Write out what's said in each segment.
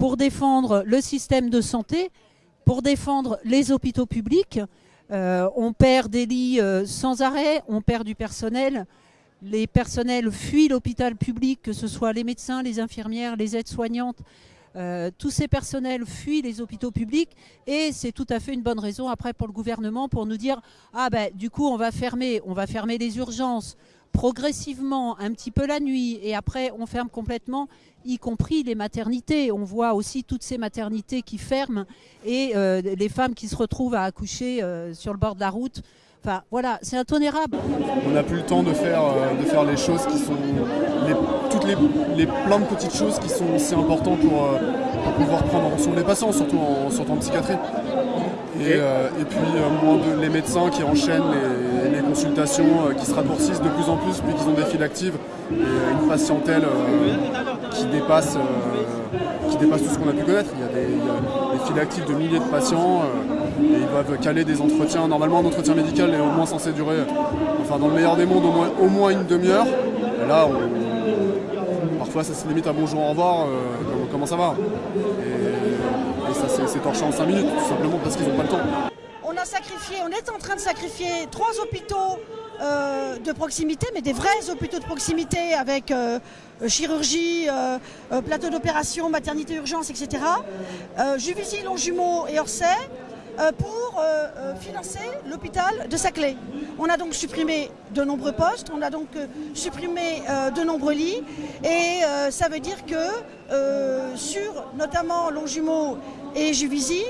pour défendre le système de santé, pour défendre les hôpitaux publics. on perd des lits sans arrêt, on perd du personnel. Les personnels fuient l'hôpital public, que ce soit les médecins, les infirmières, les aides-soignantes. Euh, tous ces personnels fuient les hôpitaux publics et c'est tout à fait une bonne raison après pour le gouvernement pour nous dire ah ben du coup on va fermer, on va fermer les urgences progressivement, un petit peu la nuit et après on ferme complètement, y compris les maternités. On voit aussi toutes ces maternités qui ferment et euh, les femmes qui se retrouvent à accoucher euh, sur le bord de la route Enfin voilà, c'est intolérable. On n'a plus le temps de faire, euh, de faire les choses qui sont. toutes les, les, plein de petites choses qui sont aussi importantes pour, euh, pouvoir prendre soin des patients, surtout en, surtout en psychiatrie. Et, euh, puis moins de, les médecins qui enchaînent les, consultations, qui se raccourcissent de plus en plus, puis qu'ils ont des files actives, et une patientèle qui dépasse qui dépasse tout ce qu'on a pu connaître. Il y a des, des files actives de milliers de patients et ils doivent caler des entretiens. Normalement, un entretien médical est au moins censé durer, enfin dans le meilleur des mondes, au moins, une demi-heure. Et là, parfois, ça se limite à bonjour, au revoir, euh, comment ça va? Et, ça s'est torché en 5 minutes, tout simplement parce qu'ils n'ont pas le temps. On a sacrifié, on est en train de sacrifier trois hôpitaux euh, de proximité, mais des vrais hôpitaux de proximité avec euh, chirurgie, plateau d'opération, maternité urgence, etc. Juvisy, Longjumeau et Orsay euh, pour euh, euh, financer l'hôpital de Saclay. On a donc supprimé de nombreux postes, on a donc supprimé de nombreux lits et ça veut dire que sur notamment Longjumeau et Juvisy,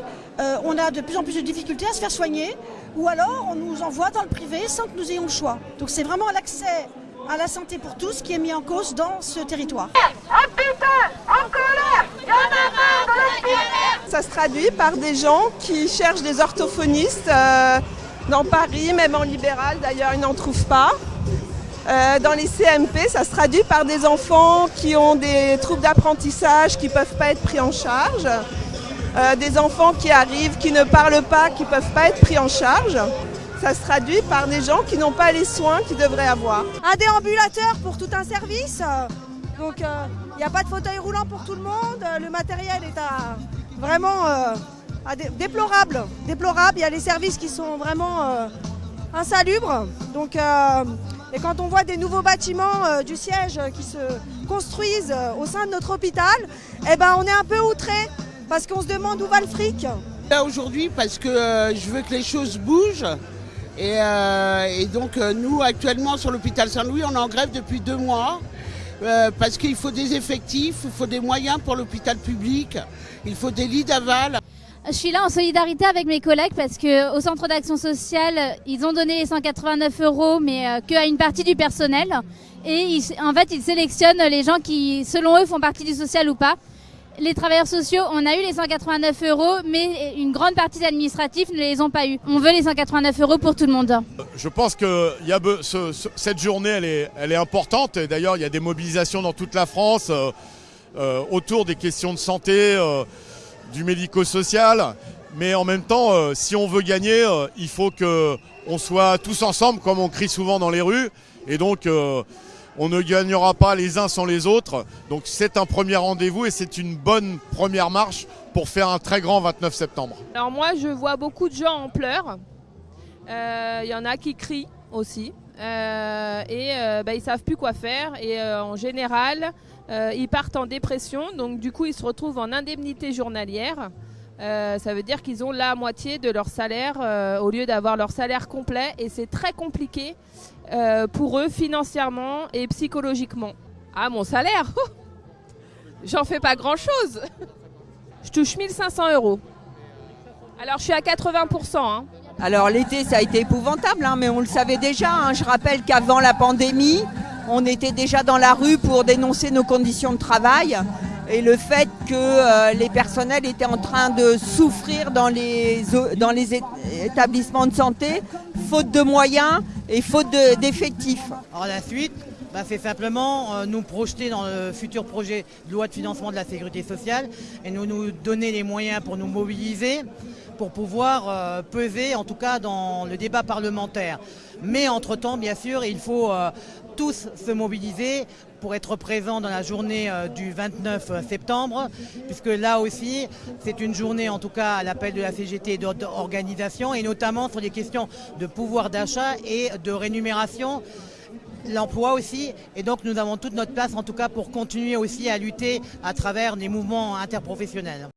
on a de plus en plus de difficultés à se faire soigner ou alors on nous envoie dans le privé sans que nous ayons le choix. Donc c'est vraiment l'accès à la santé pour tous qui est mis en cause dans ce territoire. Ça se traduit par des gens qui cherchent des orthophonistes euh, dans Paris, même en libéral d'ailleurs, ils n'en trouvent pas. Euh, dans les CMP, ça se traduit par des enfants qui ont des troubles d'apprentissage qui ne peuvent pas être pris en charge. Euh, des enfants qui arrivent, qui ne parlent pas, qui ne peuvent pas être pris en charge ça se traduit par des gens qui n'ont pas les soins qu'ils devraient avoir. Un déambulateur pour tout un service. Donc il euh, n'y a pas de fauteuil roulant pour tout le monde. Le matériel est vraiment euh, déplorable. déplorable. Il y a les services qui sont vraiment insalubres. Et quand on voit des nouveaux bâtiments du siège qui se construisent au sein de notre hôpital, eh ben, on est un peu outré parce qu'on se demande où va le fric. Aujourd'hui, parce que je veux que les choses bougent, euh, et, donc euh, nous actuellement sur l'hôpital Saint-Louis, on est en grève depuis deux mois. Euh, parce qu'il faut des effectifs, il faut des moyens pour l'hôpital public, il faut des lits d'aval. Je suis là en solidarité avec mes collègues parce qu'au centre d'action sociale, ils ont donné les 189 euros, mais qu'à une partie du personnel. Et en fait, ils sélectionnent les gens qui, selon eux, font partie du social ou pas les travailleurs sociaux, on a eu les 189 euros, mais une grande partie des administratifs ne les ont pas eu. On veut les 189 euros pour tout le monde. Je pense que cette journée, elle est, elle est importante. D'ailleurs, il y a des mobilisations dans toute la France euh, euh, autour des questions de santé, euh, du médico-social. Mais en même temps, si on veut gagner, il faut qu'on soit tous ensemble, comme on crie souvent dans les rues. Et donc, on ne gagnera pas les uns sans les autres. Donc c'est un premier rendez-vous et c'est une bonne première marche pour faire un très grand 29 septembre. Alors moi je vois beaucoup de gens en pleurs. Il euh, y en a qui crient aussi. Euh, et euh, bah, ils savent plus quoi faire. Et en général, ils partent en dépression. Donc du coup, ils se retrouvent en indemnité journalière. Ça veut dire qu'ils ont la moitié de leur salaire au lieu d'avoir leur salaire complet. Et c'est très compliqué euh, pour eux financièrement et psychologiquement. Ah, mon salaire J'en fais pas grand-chose. Je touche 1500 euros. Alors, je suis à 80%. Hein. Alors, l'été, ça a été épouvantable, hein, mais on le savait déjà. Hein. Je rappelle qu'avant la pandémie, on était déjà dans la rue pour dénoncer nos conditions de travail et le fait que euh, les personnels étaient en train de souffrir dans les, établissements de santé, faute de moyens et faute d'effectifs. Alors la suite, bah, c'est simplement euh, nous projeter dans le futur projet de loi de financement de la sécurité sociale et nous, nous donner les moyens pour nous mobiliser pour pouvoir euh, peser en tout cas dans le débat parlementaire. Mais entre-temps, bien sûr, il faut tous se mobiliser pour être présents dans la journée euh, du 29 septembre, puisque là aussi, c'est une journée, en tout cas à l'appel de la CGT et d'autres organisations, et notamment sur les questions de pouvoir d'achat et de rémunération l'emploi aussi. Et donc nous avons toute notre place en tout cas pour continuer aussi à lutter à travers les mouvements interprofessionnels.